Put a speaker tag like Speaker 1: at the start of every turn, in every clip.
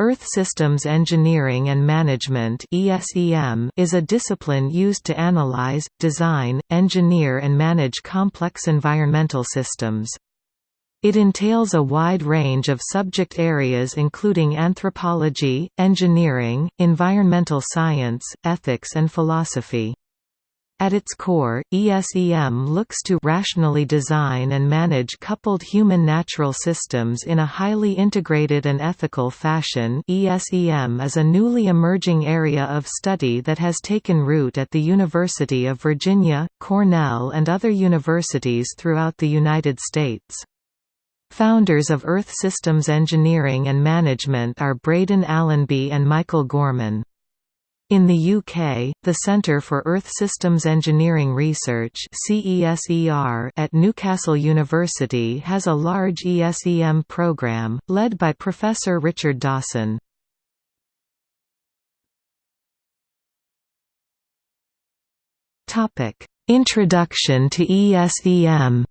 Speaker 1: Earth Systems Engineering and Management is a discipline used to analyze, design, engineer and manage complex environmental systems. It entails a wide range of subject areas including anthropology, engineering, environmental science, ethics and philosophy. At its core, ESEM looks to rationally design and manage coupled human-natural systems in a highly integrated and ethical fashion ESEM is a newly emerging area of study that has taken root at the University of Virginia, Cornell and other universities throughout the United States. Founders of Earth Systems Engineering and Management are Braden Allenby and Michael Gorman. In the UK, the Centre for Earth Systems Engineering Research at Newcastle University has a large ESEM programme, led by Professor Richard Dawson. Introduction to ESEM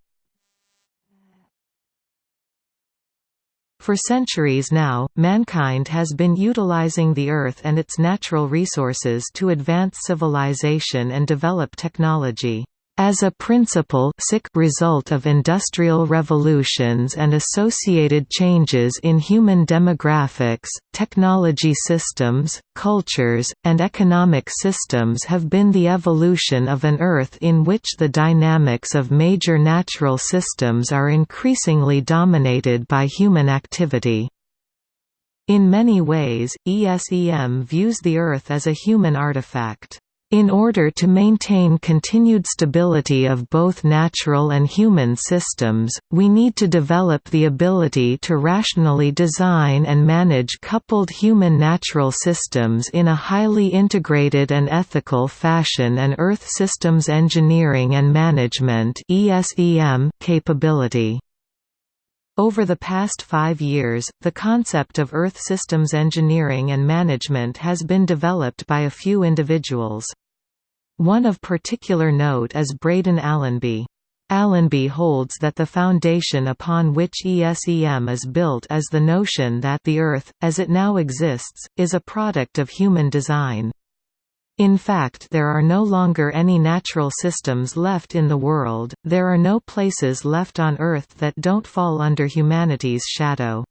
Speaker 1: For centuries now, mankind has been utilizing the Earth and its natural resources to advance civilization and develop technology. As a principal result of industrial revolutions and associated changes in human demographics, technology systems, cultures, and economic systems have been the evolution of an Earth in which the dynamics of major natural systems are increasingly dominated by human activity. In many ways, ESEM views the Earth as a human artifact. In order to maintain continued stability of both natural and human systems, we need to develop the ability to rationally design and manage coupled human-natural systems in a highly integrated and ethical fashion and Earth Systems Engineering and Management capability. Over the past five years, the concept of Earth Systems Engineering and Management has been developed by a few individuals. One of particular note is Braden Allenby. Allenby holds that the foundation upon which ESEM is built is the notion that the Earth, as it now exists, is a product of human design. In fact there are no longer any natural systems left in the world, there are no places left on Earth that don't fall under humanity's shadow.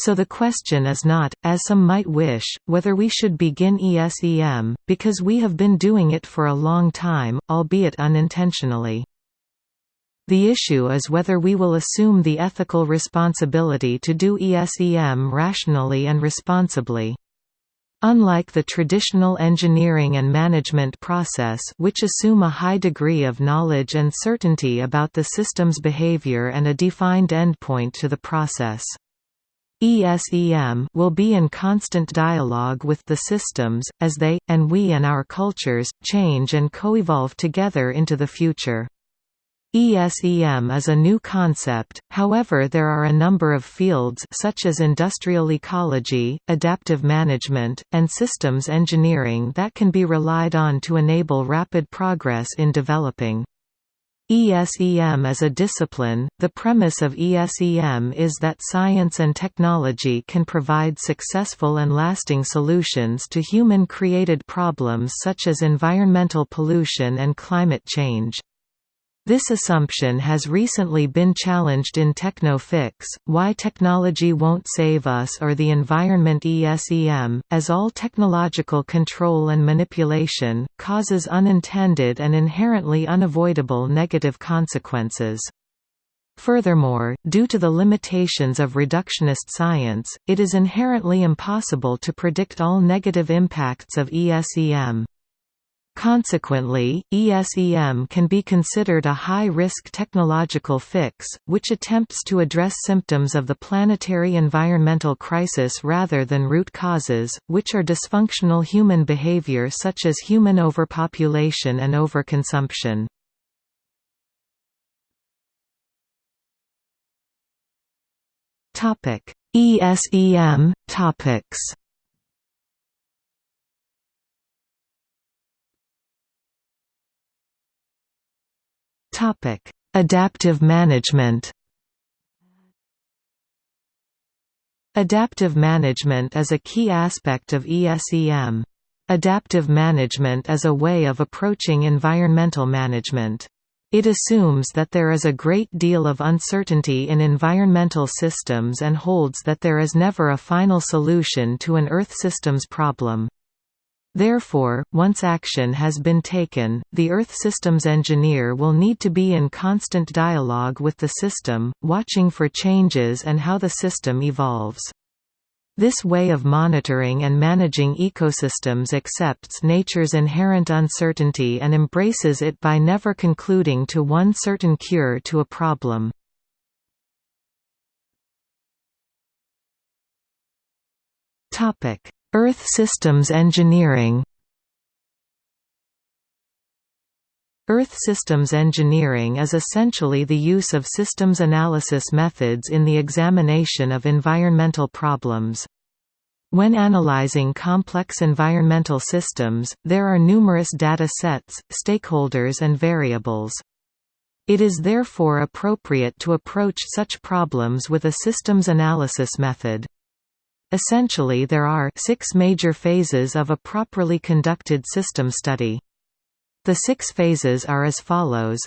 Speaker 1: So the question is not, as some might wish, whether we should begin ESEM, because we have been doing it for a long time, albeit unintentionally. The issue is whether we will assume the ethical responsibility to do ESEM rationally and responsibly. Unlike the traditional engineering and management process which assume a high degree of knowledge and certainty about the system's behavior and a defined endpoint to the process. ESEM will be in constant dialogue with the systems, as they, and we and our cultures, change and co-evolve together into the future. ESEM is a new concept, however there are a number of fields such as industrial ecology, adaptive management, and systems engineering that can be relied on to enable rapid progress in developing. ESEM as a discipline, the premise of ESEM is that science and technology can provide successful and lasting solutions to human-created problems such as environmental pollution and climate change. This assumption has recently been challenged in Techno-Fix, Why Technology Won't Save Us or the Environment ESEM, as all technological control and manipulation, causes unintended and inherently unavoidable negative consequences. Furthermore, due to the limitations of reductionist science, it is inherently impossible to predict all negative impacts of ESEM. Consequently, ESEM can be considered a high-risk technological fix, which attempts to address symptoms of the planetary environmental crisis rather than root causes, which are dysfunctional human behavior such as human overpopulation and overconsumption. ESEM topics Topic: Adaptive management. Adaptive management is a key aspect of ESEM. Adaptive management is a way of approaching environmental management. It assumes that there is a great deal of uncertainty in environmental systems and holds that there is never a final solution to an Earth systems problem. Therefore, once action has been taken, the Earth systems engineer will need to be in constant dialogue with the system, watching for changes and how the system evolves. This way of monitoring and managing ecosystems accepts nature's inherent uncertainty and embraces it by never concluding to one certain cure to a problem. Earth systems engineering Earth systems engineering is essentially the use of systems analysis methods in the examination of environmental problems. When analyzing complex environmental systems, there are numerous data sets, stakeholders and variables. It is therefore appropriate to approach such problems with a systems analysis method. Essentially there are six major phases of a properly conducted system study. The six phases are as follows.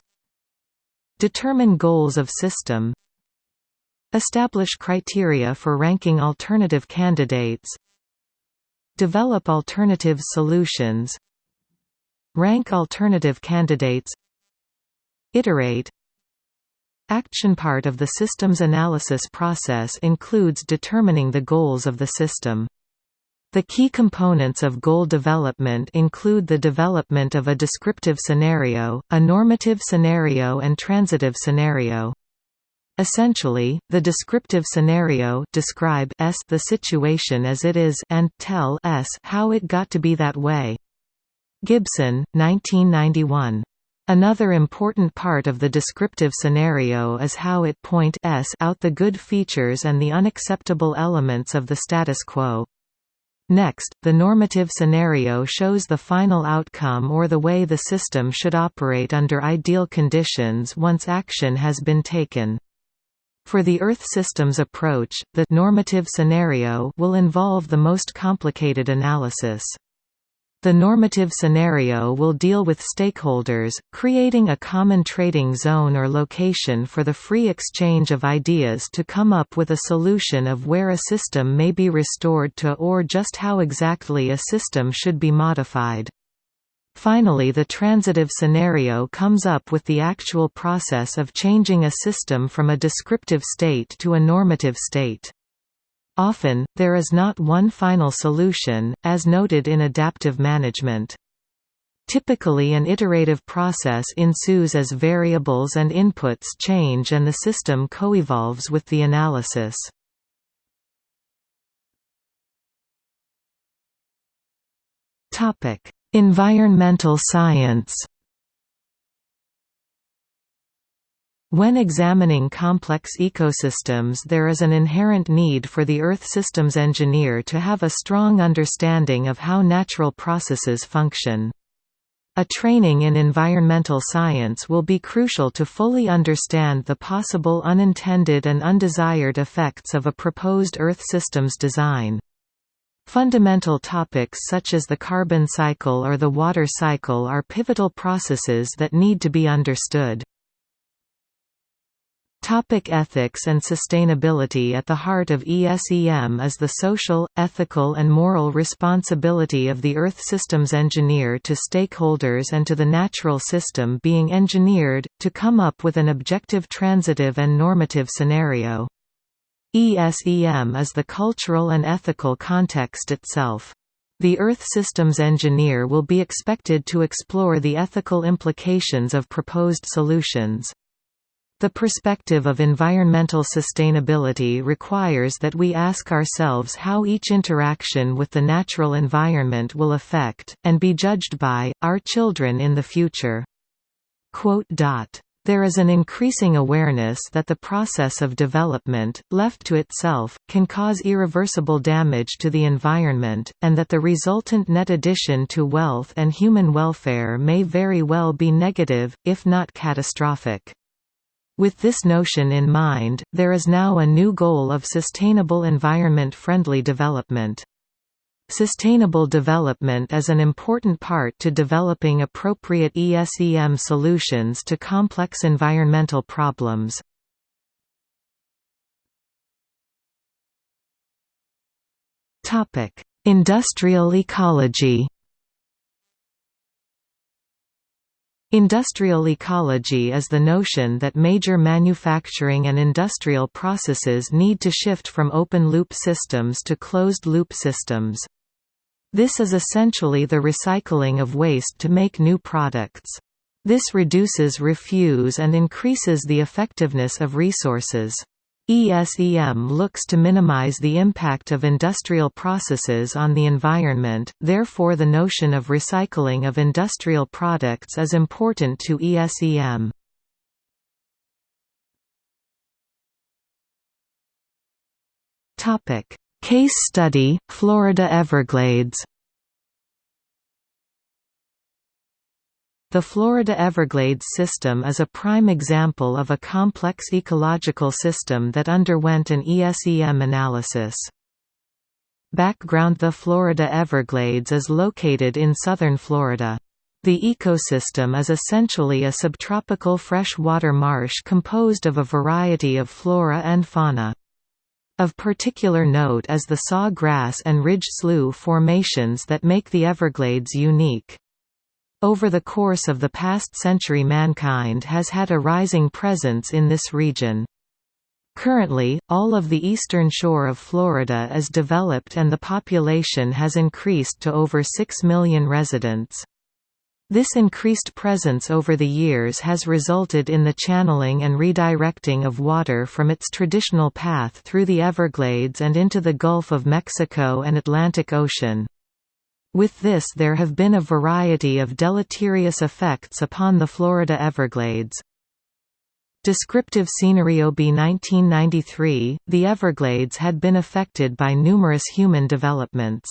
Speaker 1: Determine goals of system. Establish criteria for ranking alternative candidates. Develop alternative solutions. Rank alternative candidates. Iterate Action part of the systems analysis process includes determining the goals of the system. The key components of goal development include the development of a descriptive scenario, a normative scenario and transitive scenario. Essentially, the descriptive scenario describe s the situation as it is and tell s how it got to be that way. Gibson, 1991. Another important part of the descriptive scenario is how it point s out the good features and the unacceptable elements of the status quo. Next, the normative scenario shows the final outcome or the way the system should operate under ideal conditions once action has been taken. For the Earth systems approach, the normative scenario will involve the most complicated analysis. The normative scenario will deal with stakeholders, creating a common trading zone or location for the free exchange of ideas to come up with a solution of where a system may be restored to or just how exactly a system should be modified. Finally the transitive scenario comes up with the actual process of changing a system from a descriptive state to a normative state. Often, there is not one final solution, as noted in adaptive management. Typically an iterative process ensues as variables and inputs change and the system coevolves with the analysis. Environmental science When examining complex ecosystems there is an inherent need for the Earth systems engineer to have a strong understanding of how natural processes function. A training in environmental science will be crucial to fully understand the possible unintended and undesired effects of a proposed Earth systems design. Fundamental topics such as the carbon cycle or the water cycle are pivotal processes that need to be understood. Topic ethics and sustainability At the heart of ESEM is the social, ethical and moral responsibility of the Earth systems engineer to stakeholders and to the natural system being engineered, to come up with an objective transitive and normative scenario. ESEM is the cultural and ethical context itself. The Earth systems engineer will be expected to explore the ethical implications of proposed solutions. The perspective of environmental sustainability requires that we ask ourselves how each interaction with the natural environment will affect, and be judged by, our children in the future. There is an increasing awareness that the process of development, left to itself, can cause irreversible damage to the environment, and that the resultant net addition to wealth and human welfare may very well be negative, if not catastrophic. With this notion in mind, there is now a new goal of sustainable environment-friendly development. Sustainable development is an important part to developing appropriate ESEM solutions to complex environmental problems. Industrial ecology Industrial ecology is the notion that major manufacturing and industrial processes need to shift from open-loop systems to closed-loop systems. This is essentially the recycling of waste to make new products. This reduces refuse and increases the effectiveness of resources. ESEM looks to minimize the impact of industrial processes on the environment, therefore the notion of recycling of industrial products is important to ESEM. Case study, Florida Everglades The Florida Everglades system is a prime example of a complex ecological system that underwent an ESEM analysis. Background The Florida Everglades is located in southern Florida. The ecosystem is essentially a subtropical freshwater marsh composed of a variety of flora and fauna. Of particular note is the saw grass and ridge slough formations that make the Everglades unique. Over the course of the past century mankind has had a rising presence in this region. Currently, all of the eastern shore of Florida is developed and the population has increased to over 6 million residents. This increased presence over the years has resulted in the channeling and redirecting of water from its traditional path through the Everglades and into the Gulf of Mexico and Atlantic Ocean. With this there have been a variety of deleterious effects upon the Florida Everglades. Descriptive scenario By 1993, the Everglades had been affected by numerous human developments.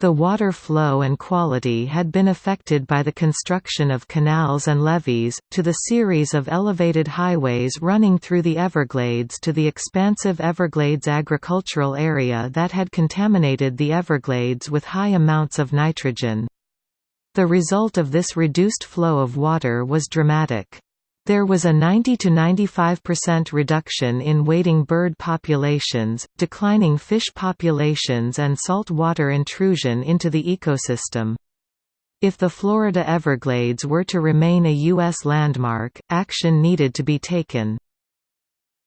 Speaker 1: The water flow and quality had been affected by the construction of canals and levees, to the series of elevated highways running through the Everglades to the expansive Everglades agricultural area that had contaminated the Everglades with high amounts of nitrogen. The result of this reduced flow of water was dramatic. There was a 90 to 95% reduction in wading bird populations, declining fish populations and salt water intrusion into the ecosystem. If the Florida Everglades were to remain a U.S. landmark, action needed to be taken.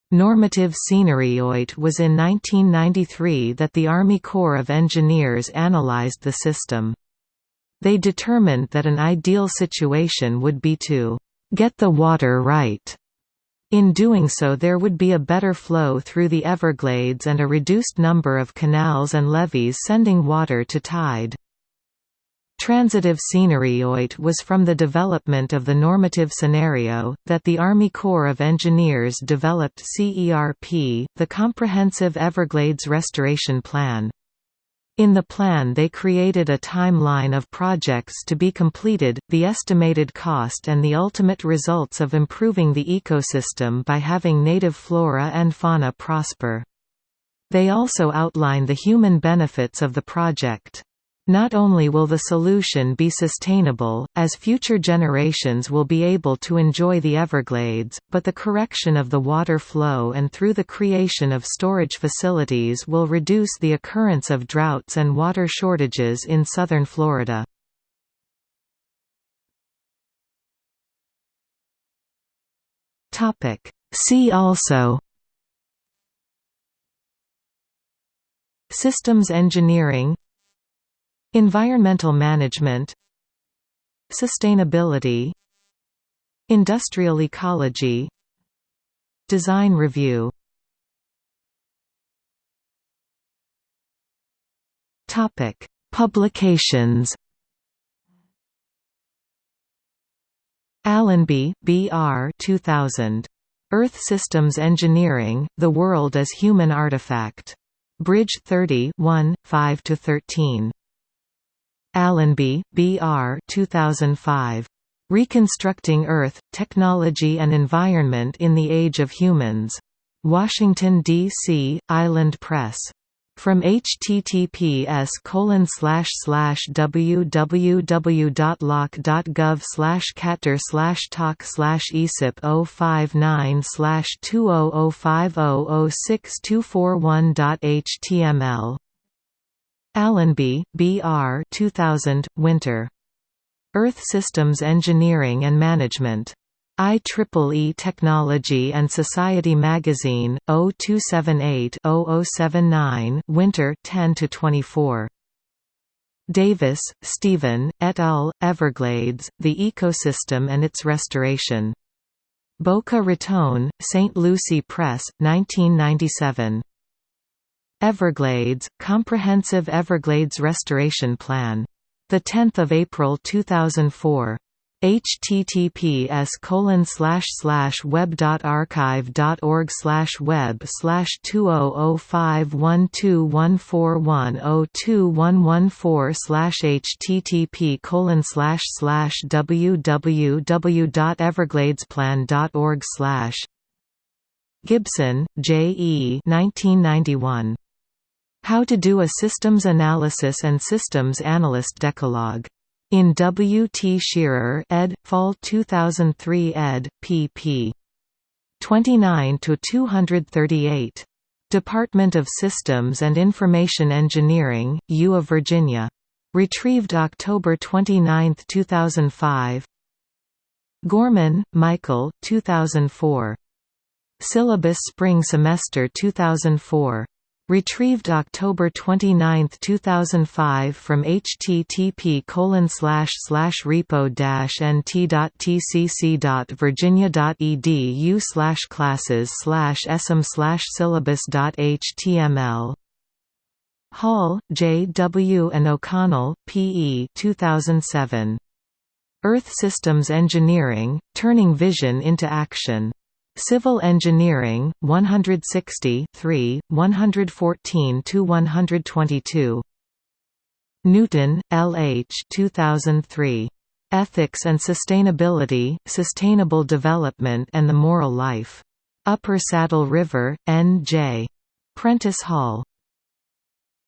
Speaker 1: Normative scenery OIT was in 1993 that the Army Corps of Engineers analyzed the system. They determined that an ideal situation would be to get the water right. In doing so there would be a better flow through the Everglades and a reduced number of canals and levees sending water to tide. Transitive scenery OIT was from the development of the normative scenario, that the Army Corps of Engineers developed CERP, the Comprehensive Everglades Restoration Plan. In the plan they created a timeline of projects to be completed, the estimated cost and the ultimate results of improving the ecosystem by having native flora and fauna prosper. They also outline the human benefits of the project. Not only will the solution be sustainable, as future generations will be able to enjoy the Everglades, but the correction of the water flow and through the creation of storage facilities will reduce the occurrence of droughts and water shortages in southern Florida. See also Systems engineering Environmental management Sustainability Industrial ecology Design review Topic: Publications. Allenby, B. R. 2000. Earth Systems Engineering: The World as Human Artifact. Bridge 30 1, 5–13. Allenby, B. R. 2005. Reconstructing Earth, Technology and Environment in the Age of Humans. Washington, D.C., Island Press. From https www.loc.gov slash catter slash talk slash esip 059 slash 200500624one.html Allenby, B. R. 2000, Winter. Earth Systems Engineering and Management. IEEE Technology and Society Magazine, 0278-0079 Winter 10–24. Davis, Steven, et al., Everglades, The Ecosystem and Its Restoration. Boca Raton, St. Lucie Press, 1997. Everglades, Comprehensive Everglades Restoration Plan. 10 April 2004 https colon slash slash web slash web slash http colon slash slash www dot evergladesplan dot org slash Gibson, J. E. 1991. How to do a Systems Analysis and Systems Analyst Decalogue. In W. T. Scherer ed. Fall 2003 ed. pp. 29–238. Department of Systems and Information Engineering, U of Virginia. Retrieved October 29, 2005 Gorman, Michael 2004. Syllabus Spring Semester 2004 Retrieved October 29, 2005 from http colon slash slash repo-nt.tcc.virginia.edu slash classes slash sm slash syllabus.html Hall, J. W. and O'Connell, P. E. 2007. Earth Systems Engineering, Turning Vision into Action. Civil Engineering, 160 3, 114–122. Newton, L. H. 2003. Ethics and Sustainability, Sustainable Development and the Moral Life. Upper Saddle River, N. J. Prentice Hall.